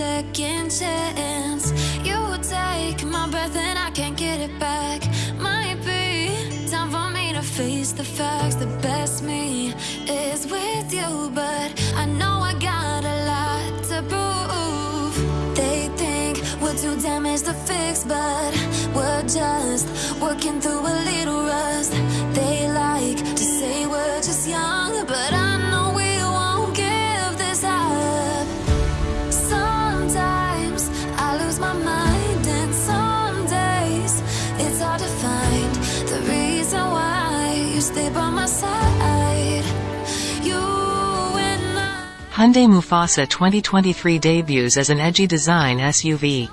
second chance. You take my breath and I can't get it back. Might be time for me to face the facts. The best me is with you, but I know I got a lot to prove. They think we're too damaged to fix, but we're just working through a little rust. Hyundai Mufasa 2023 debuts as an edgy design SUV.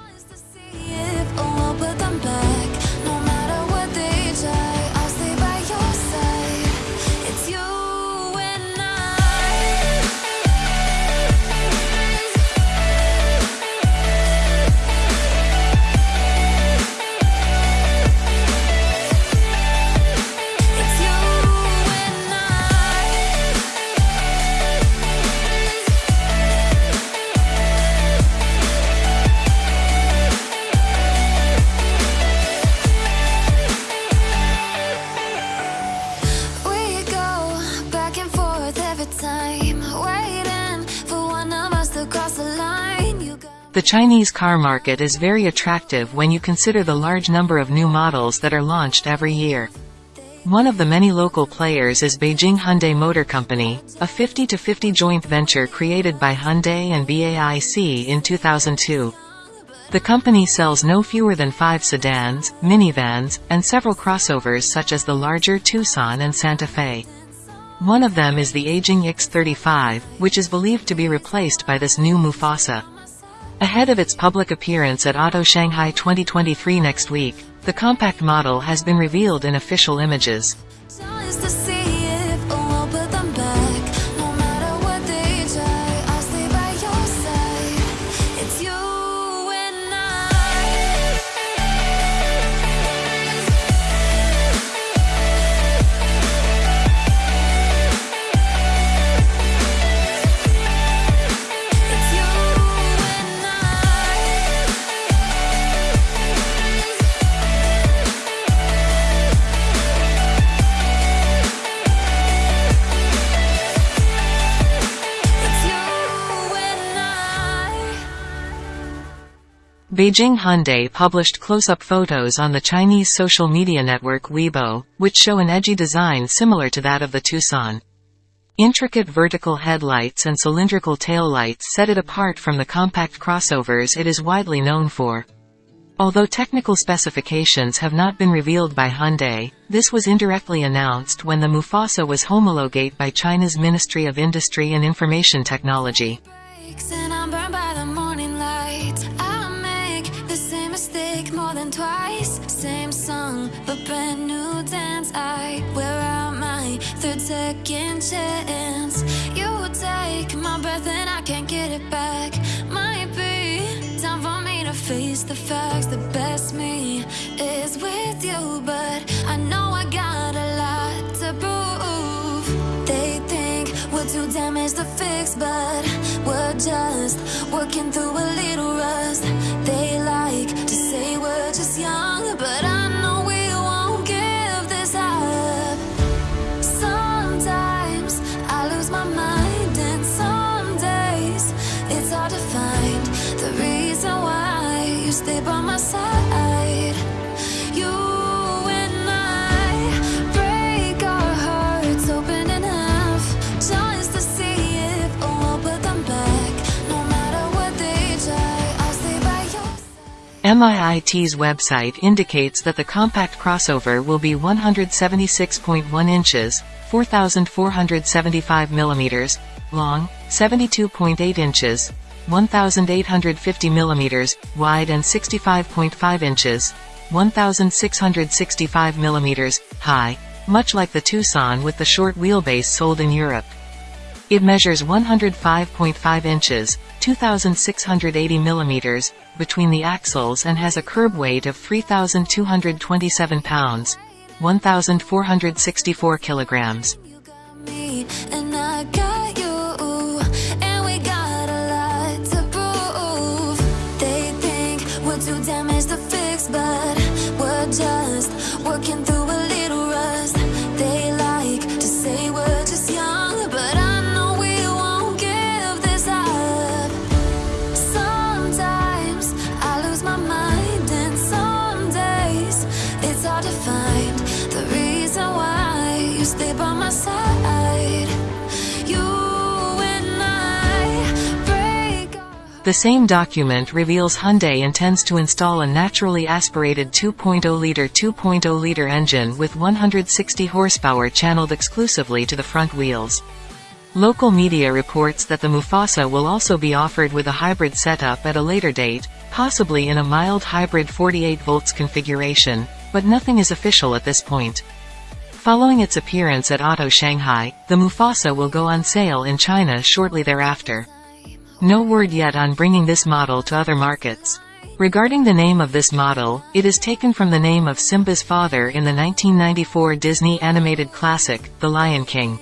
The Chinese car market is very attractive when you consider the large number of new models that are launched every year. One of the many local players is Beijing Hyundai Motor Company, a 50-50 joint venture created by Hyundai and BAIC in 2002. The company sells no fewer than five sedans, minivans, and several crossovers such as the larger Tucson and Santa Fe. One of them is the aging X35, which is believed to be replaced by this new Mufasa. Ahead of its public appearance at Auto Shanghai 2023 next week, the compact model has been revealed in official images. Beijing Hyundai published close-up photos on the Chinese social media network Weibo, which show an edgy design similar to that of the Tucson. Intricate vertical headlights and cylindrical taillights set it apart from the compact crossovers it is widely known for. Although technical specifications have not been revealed by Hyundai, this was indirectly announced when the Mufasa was homologate by China's Ministry of Industry and Information Technology. Brand new dance. I wear out my third second chance. You take my breath and I can't get it back. Might be time for me to face the facts. The best me is with you, but I know I got a lot to prove. They think we're too damaged to fix, but we're just working through MIIT's website indicates that the compact crossover will be 176.1 inches, 4,475 millimeters, long, 72.8 inches, 1,850 millimeters, wide and 65.5 inches, 1,665 millimeters, high, much like the Tucson with the short wheelbase sold in Europe. It measures 105.5 inches, 2,680 millimeters, between the axles and has a curb weight of 3,227 pounds, 1,464 kilograms. The same document reveals Hyundai intends to install a naturally aspirated 2.0-liter 2.0-liter engine with 160 horsepower channeled exclusively to the front wheels. Local media reports that the Mufasa will also be offered with a hybrid setup at a later date, possibly in a mild hybrid 48 volts configuration, but nothing is official at this point. Following its appearance at Auto Shanghai, the Mufasa will go on sale in China shortly thereafter. No word yet on bringing this model to other markets. Regarding the name of this model, it is taken from the name of Simba's father in the 1994 Disney animated classic, The Lion King.